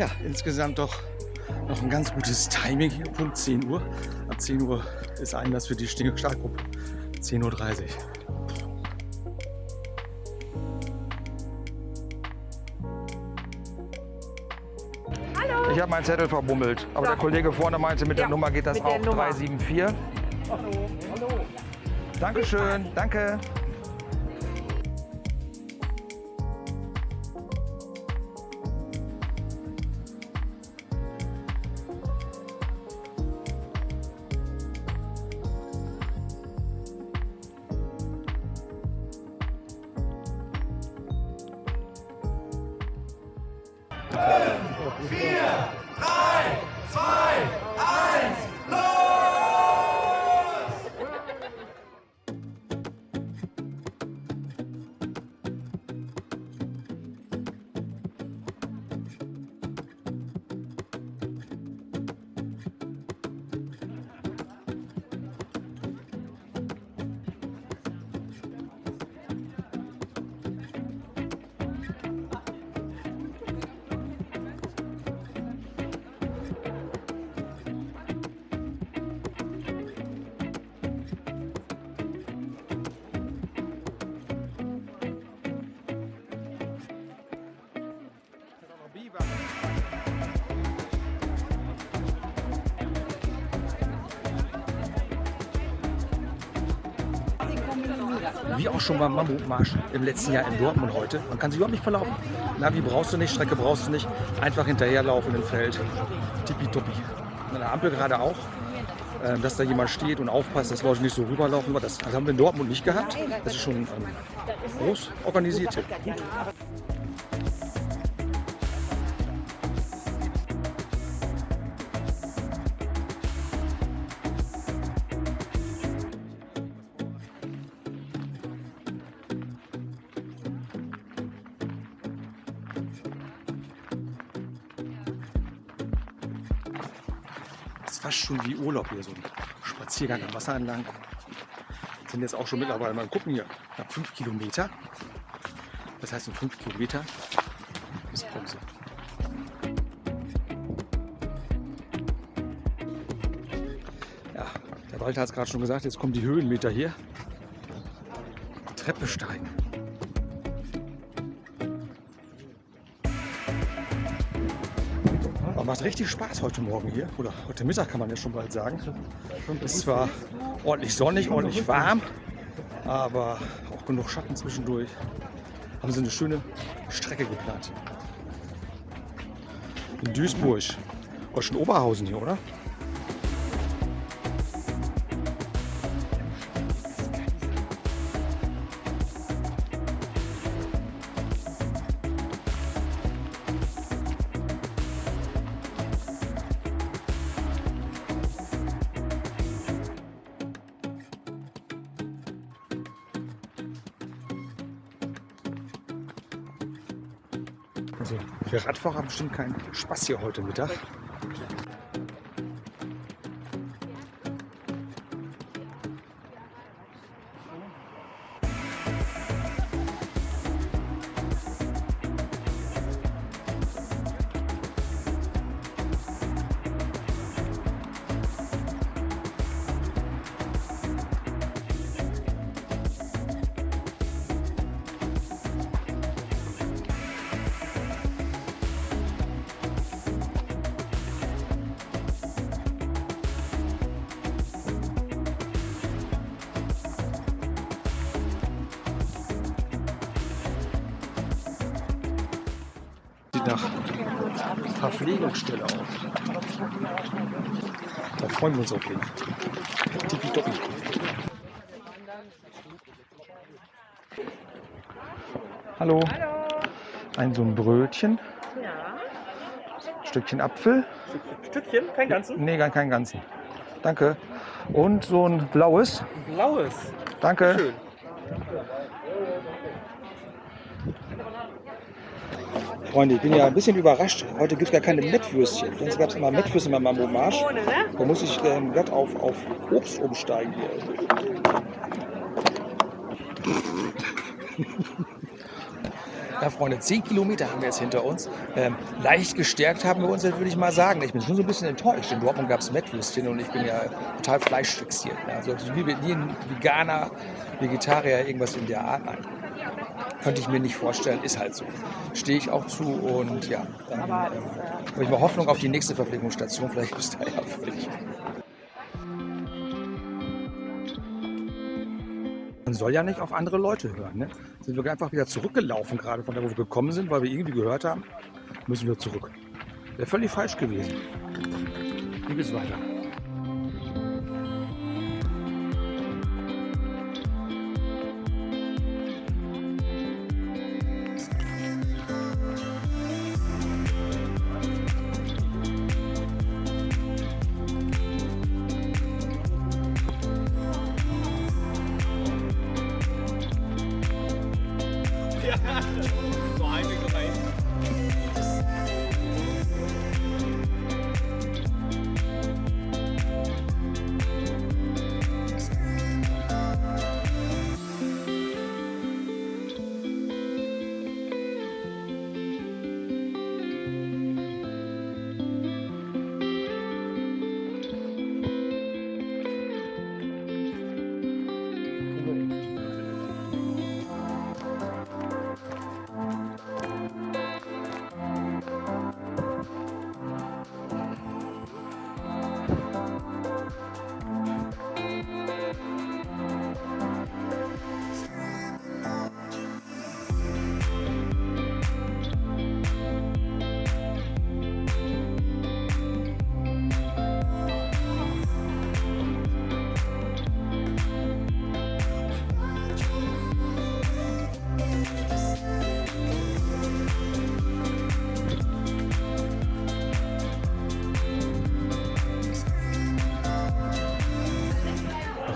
Ja, insgesamt doch noch ein ganz gutes Timing hier, Punkt 10 Uhr. Ab 10 Uhr ist Einlass für die Stinge Startgruppe. 10.30 Uhr. Ich habe meinen Zettel verbummelt, aber der Kollege vorne meinte, mit der Nummer geht das auch. Nummer. 374. Hallo. Hallo. Dankeschön, danke. Wie auch schon beim Mammutmarsch im letzten Jahr in Dortmund heute. Man kann sich überhaupt nicht verlaufen. Navi brauchst du nicht, Strecke brauchst du nicht. Einfach hinterherlaufen im Feld. Tippitoppi. An der Ampel gerade auch. äh, Dass da jemand steht und aufpasst, dass Leute nicht so rüberlaufen. Das, das haben wir in Dortmund nicht gehabt. Das ist schon ähm, groß organisiert. hier. Das fast schon wie Urlaub hier, so ein Spaziergang am Wasser entlang. Sind jetzt auch schon mittlerweile, mal gucken hier, knapp fünf Kilometer. Das heißt, in fünf Kilometer ist Pause. Ja, der Walter hat es gerade schon gesagt, jetzt kommen die Höhenmeter hier. Treppe steigen. Macht richtig Spaß heute Morgen hier. Oder heute Mittag kann man ja schon bald sagen. Es ist zwar ordentlich sonnig, ordentlich warm, aber auch genug Schatten zwischendurch. Haben sie eine schöne Strecke geplant. In Duisburg. Oh, schon Oberhausen hier, oder? Also für Radfahrer bestimmt kein Spaß hier heute Mittag. Verpflegungsstelle aus. Da freuen wir uns auf jeden Fall. Tippitoppi. Hallo. Ein so ein Brötchen. Ja. Stückchen Apfel. Stückchen, kein ganzen. Nee, gar keinen ganzen. Danke. Und so ein blaues. Blaues. Danke. Schön. Freunde, ich bin ja ein bisschen überrascht. Heute gibt es gar keine Mettwürstchen. Sonst gab es immer Mettwürstchen beim ne? Da muss ich ähm, glatt auf, auf Obst umsteigen hier. Ja, Freunde, 10 Kilometer haben wir jetzt hinter uns. Ähm, leicht gestärkt haben wir uns jetzt, würde ich mal sagen. Ich bin schon so ein bisschen enttäuscht. In Dortmund gab es Mettwürstchen und ich bin ja total fleischfixiert. Also wie, wie ein Veganer, Vegetarier, irgendwas in der Art. Nein. Könnte ich mir nicht vorstellen, ist halt so. Stehe ich auch zu und ja, dann ähm, habe ich mal Hoffnung auf die nächste Verpflegungsstation. Vielleicht bis daher völlig. Man soll ja nicht auf andere Leute hören. Ne? Sind wir einfach wieder zurückgelaufen, gerade von da, wo wir gekommen sind, weil wir irgendwie gehört haben, müssen wir zurück. Wäre völlig falsch gewesen. Wie geht's weiter?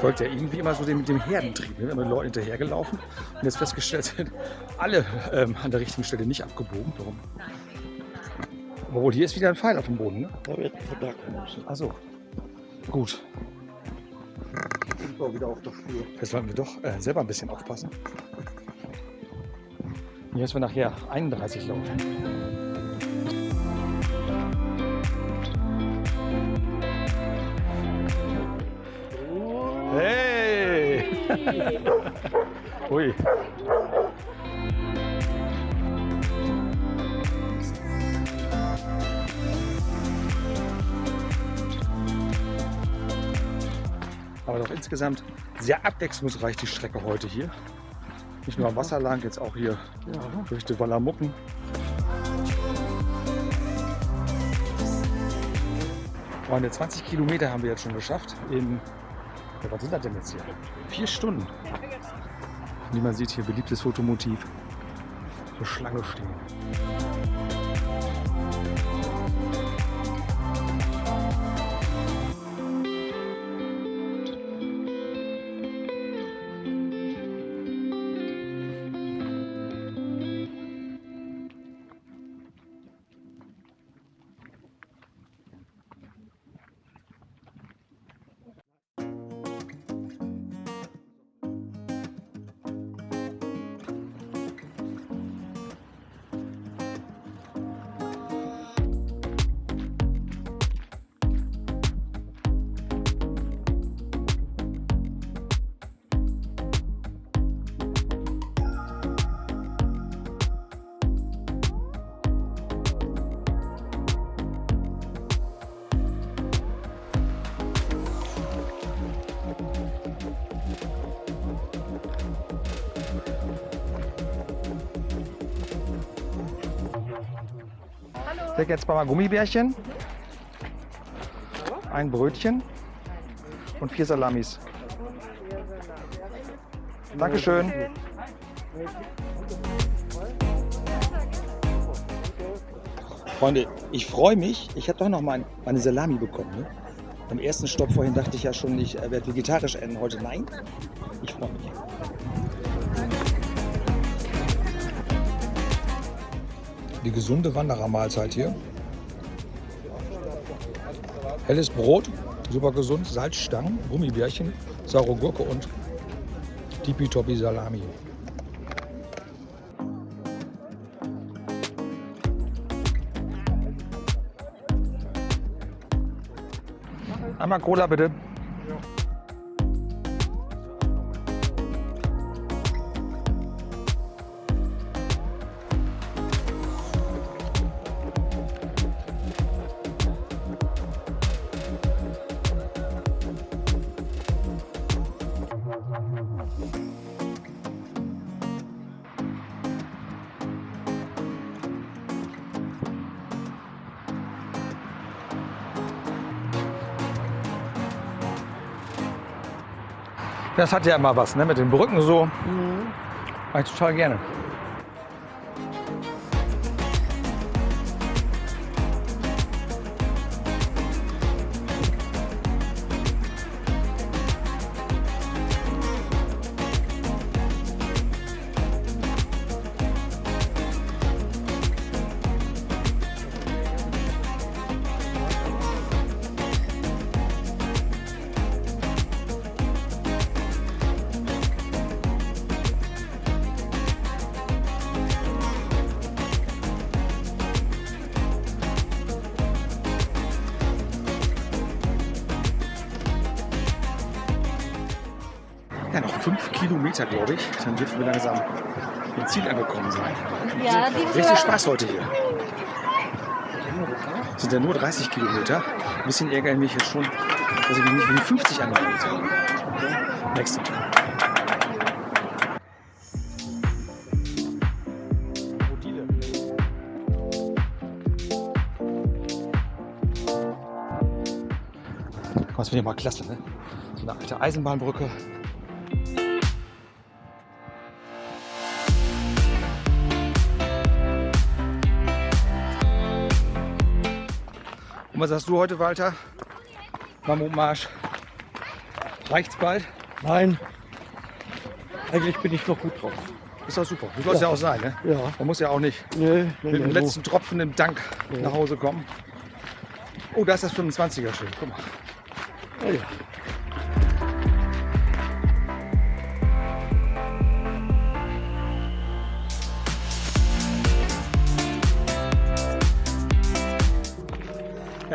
Folgt ja irgendwie immer so dem, dem Herdentrieb. Wir mit Leuten hinterhergelaufen und jetzt festgestellt sind, alle ähm, an der richtigen Stelle nicht abgebogen. Warum? Obwohl, hier ist wieder ein Pfeil auf dem Boden, ne? Achso. Gut. Wir wieder auf der Spur. Jetzt sollten wir doch äh, selber ein bisschen aufpassen. Jetzt wir nachher 31 laufen. Ui. Aber doch insgesamt sehr abwechslungsreich die Strecke heute hier. Nicht nur am Wasser lang, jetzt auch hier durch die Wallamucken. Freunde, 20 Kilometer haben wir jetzt schon geschafft. In, ja, was sind das denn jetzt hier? Vier Stunden. Wie man sieht, hier beliebtes Fotomotiv. So Schlange stehen. Ich krieg jetzt mal Gummibärchen, ein Brötchen und vier Salamis. Dankeschön. Freunde, ich freue mich. Ich habe doch noch mal meine Salami bekommen. Ne? Beim ersten Stopp vorhin dachte ich ja schon, ich äh, werde vegetarisch enden. Heute nein. Ich freue mich. die gesunde Wanderermahlzeit hier. Helles Brot, super gesund, Salzstangen, Gummibärchen, saure Gurke und Tipi-Topi Salami. Einmal Cola bitte. Das hat ja immer was, ne? Mit den Brücken so. Mhm. Mag ich total gerne. Ja, noch fünf Kilometer, glaube ich. Dann dürfen wir langsam im Ziel angekommen sein. Ja, die Richtig Spaß heute hier. Es sind ja nur 30 Kilometer. Ein bisschen ärgere ich mich jetzt schon, dass ich mich nicht für die 50 angemeldet habe. Nächste. Das finde ich mal klasse, ne? So eine alte Eisenbahnbrücke. Und was sagst du heute, Walter? Mammutmarsch. Reicht's bald? Nein, eigentlich bin ich noch gut drauf. Ist doch super. So soll es ja. Ja. auch sein, ne? Ja, Man muss ja auch nicht nee, nee, mit dem nee, letzten Tropfen im Dank nach Hause kommen. Oh, da ist das 25er schön. Guck mal. Ja, ja.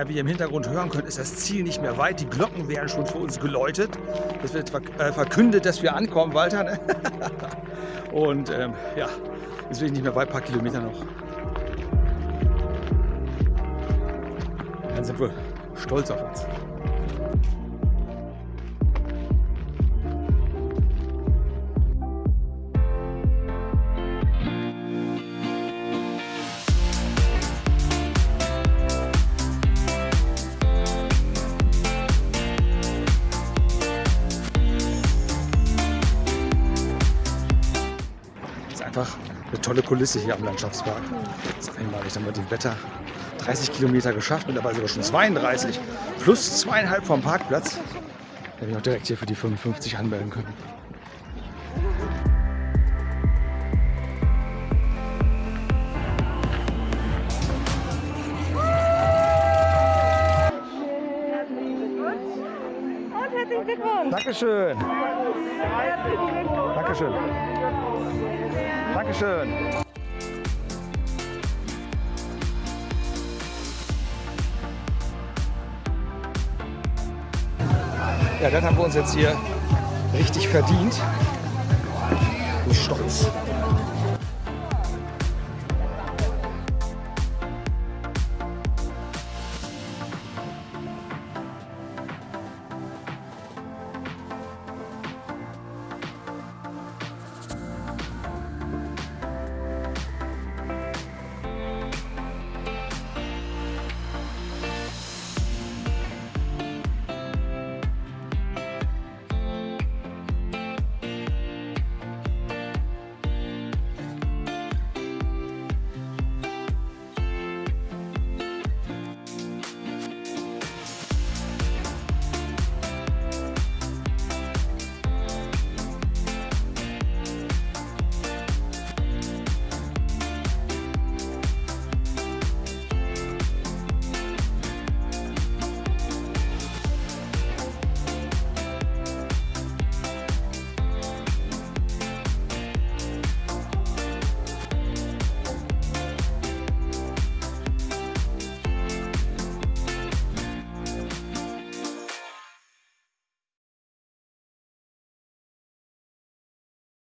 Wie ihr im Hintergrund hören könnt, ist das Ziel nicht mehr weit. Die Glocken werden schon für uns geläutet. Es wird äh, verkündet, dass wir ankommen, Walter. Ne? Und ähm, ja, jetzt will ich nicht mehr weit, ein paar Kilometer noch. Dann sind wir stolz auf uns. Einfach eine tolle Kulisse hier am Landschaftspark. Ich mal, ich habe mit dem Wetter 30 Kilometer geschafft, mittlerweile sogar schon 32, plus zweieinhalb vom Parkplatz. Da hätte ich auch direkt hier für die 55 anmelden können. Und herzlichen Glückwunsch. Dankeschön. Dankeschön. Dankeschön. Ja, das haben wir uns jetzt hier richtig verdient. Ich bin stolz.